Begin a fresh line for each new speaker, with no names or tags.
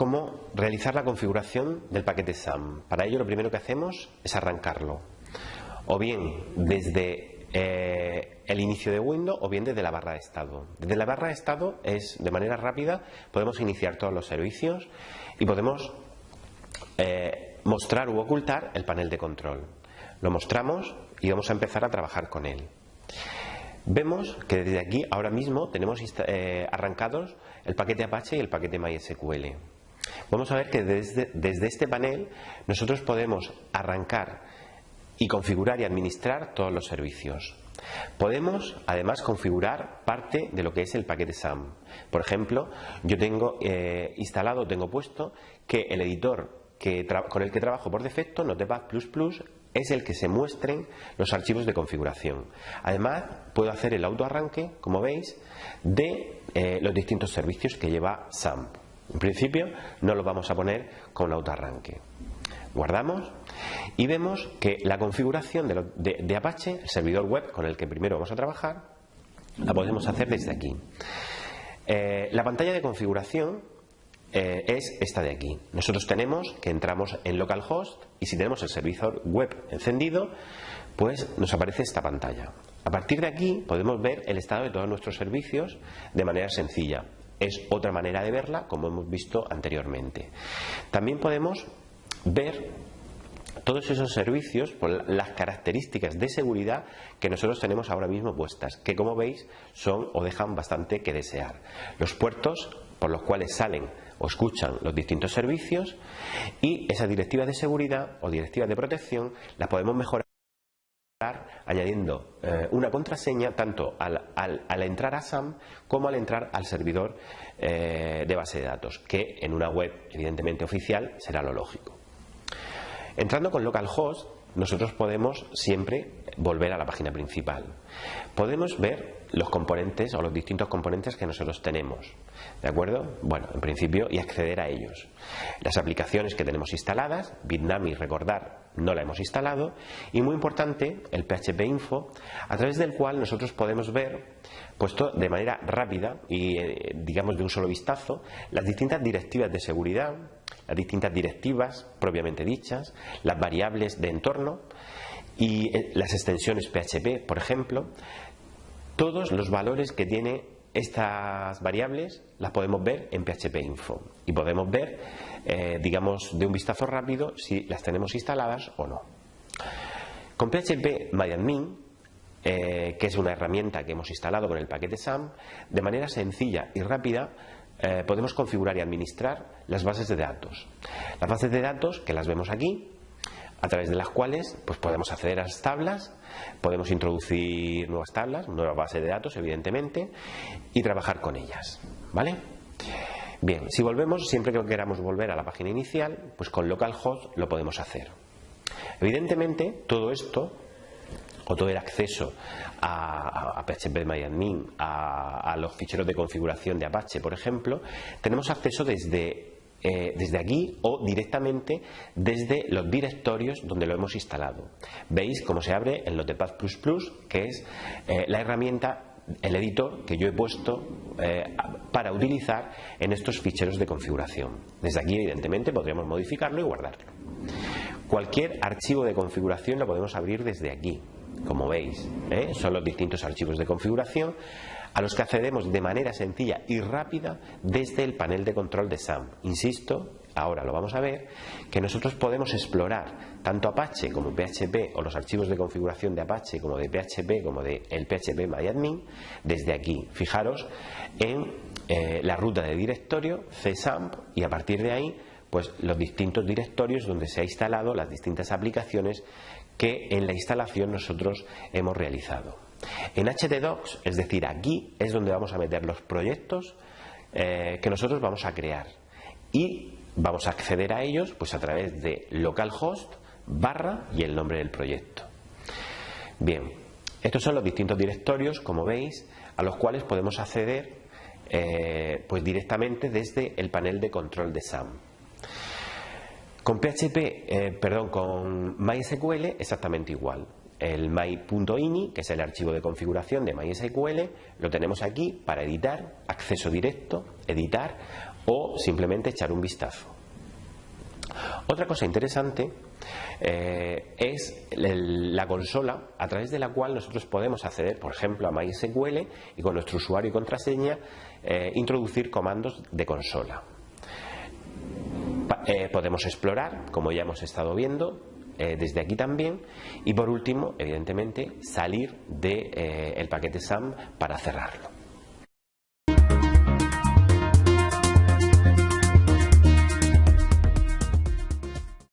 Cómo realizar la configuración del paquete SAM. Para ello lo primero que hacemos es arrancarlo. O bien desde eh, el inicio de Windows o bien desde la barra de estado. Desde la barra de estado es de manera rápida podemos iniciar todos los servicios y podemos eh, mostrar u ocultar el panel de control. Lo mostramos y vamos a empezar a trabajar con él. Vemos que desde aquí ahora mismo tenemos eh, arrancados el paquete Apache y el paquete MySQL. Vamos a ver que desde, este panel nosotros podemos arrancar y configurar y administrar todos los servicios. Podemos además configurar parte de lo que es el paquete SAM. Por ejemplo, yo tengo eh, instalado, tengo puesto que el editor que con el que trabajo por defecto, Notepad++, es el que se muestren los archivos de configuración. Además, puedo hacer el autoarranque, como veis, de eh, los distintos servicios que lleva SAMP. En principio, no lo vamos a poner con autoarranque. Guardamos y vemos que la configuración de, Apache, el servidor web con el que primero vamos a trabajar, la podemos hacer desde aquí. Eh, la pantalla de configuración eh, es esta de aquí. Nosotros tenemos que entramos en localhost y si tenemos el servidor web encendido, pues nos aparece esta pantalla. A partir de aquí podemos ver el estado de todos nuestros servicios de manera sencilla. Es otra manera de verla, como hemos visto anteriormente. También podemos ver todos esos servicios por las características de seguridad que nosotros tenemos ahora mismo puestas, que como veis son o dejan bastante que desear. Los puertos por los cuales salen o escuchan los distintos servicios y esas directivas de seguridad o directivas de protección las podemos mejorar añadiendo eh, una contraseña tanto al, entrar a SAM como al entrar al servidor eh, de base de datos, que en una web evidentemente oficial será lo lógico. Entrando con localhost, nosotros podemos siempre volver a la página principal. Podemos ver los componentes o los distintos componentes que nosotros tenemos. ¿De acuerdo? Bueno, en principio, y acceder a ellos. Las aplicaciones que tenemos instaladas, Bitnami, recordar, no la hemos instalado. Y muy importante, el PHP Info, a través del cual nosotros podemos ver, puesto de manera rápida y, eh, digamos, de un solo vistazo, las distintas directivas de seguridad, las distintas directivas propiamente dichas, las variables de entorno y eh, las extensiones PHP, por ejemplo, todos los valores que tiene estas variables las podemos ver en PHP Info y podemos ver, eh, digamos, de un vistazo rápido si las tenemos instaladas o no. Con PHP MyAdmin, eh, que es una herramienta que hemos instalado con el paquete SAM, de manera sencilla y rápida podemos configurar y administrar las bases de datos. Las bases de datos, que las vemos aquí, a través de las cuales pues podemos acceder a las tablas, podemos introducir nuevas tablas, nueva base de datos, evidentemente, y trabajar con ellas. ¿Vale? Bien, si volvemos, siempre que queramos volver a la página inicial, pues con localhost lo podemos hacer. Evidentemente, todo esto, o todo el acceso a, PHPMyAdmin, a, a los ficheros de configuración de Apache, por ejemplo, tenemos acceso desde eh, desde aquí o directamente desde los directorios donde lo hemos instalado. Veis cómo se abre el Notepad++, que es eh, la herramienta el editor que yo he puesto eh, para utilizar en estos ficheros de configuración. Desde aquí, evidentemente, podríamos modificarlo y guardarlo. Cualquier archivo de configuración lo podemos abrir desde aquí, como veis. Son los distintos archivos de configuración a los que accedemos de manera sencilla y rápida desde el panel de control de SAM. Insisto, ahora lo vamos a ver, que nosotros podemos explorar tanto Apache como PHP o los archivos de configuración de Apache como de PHP como de el PHP MyAdmin desde aquí. Fijaros en eh, la ruta de directorio CSAMP y a partir de ahí pues los distintos directorios donde se ha instalado las distintas aplicaciones que en la instalación nosotros hemos realizado. En htdocs, es decir, aquí es donde vamos a meter los proyectos eh, que nosotros vamos a crear y vamos a acceder a ellos pues a través de localhost barra y el nombre del proyecto. Bien, estos son los distintos directorios, como veis, a los cuales podemos acceder eh, pues directamente desde el panel de control de SAM. Con PHP, eh, perdón, con MySQL exactamente igual el my.ini, que es el archivo de configuración de MySQL, lo tenemos aquí para editar, acceso directo, editar o simplemente echar un vistazo. Otra cosa interesante eh, es la consola a través de la cual nosotros podemos acceder, por ejemplo, a MySQL y con nuestro usuario y contraseña eh, introducir comandos de consola. Eh, podemos explorar, como ya hemos estado viendo, desde aquí también y por último, evidentemente, salir del de, el paquete SAM para cerrarlo.